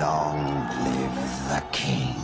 Long live the king.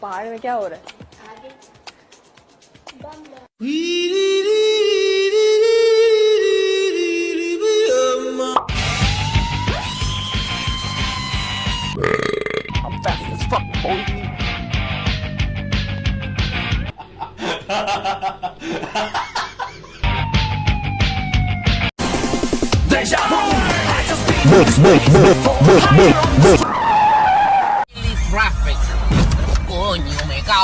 पहाड़ में क्या हो रहा है Deja vu! Mix, mix, mix, mix, mix, mix.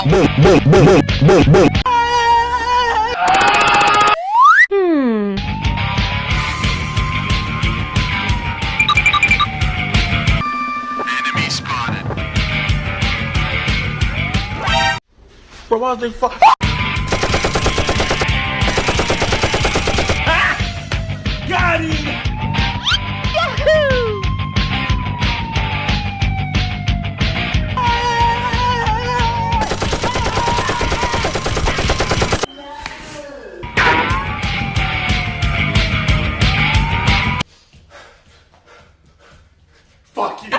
now. Hmm. Enemy spotted. Bro, why they fuck? Ah! Got him! Fuck you.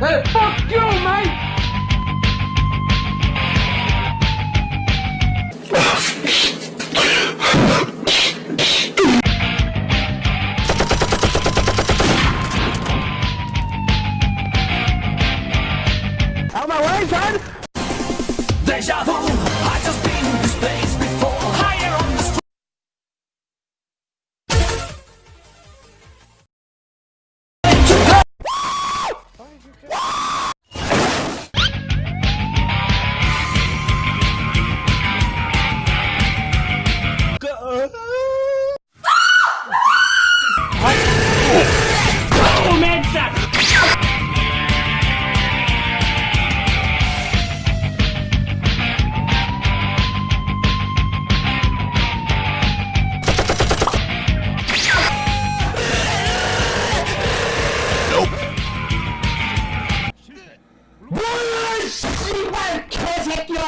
Hey, fuck you, mate! Out of my way, son! Deja vu! 몰라 씨발 개새끼야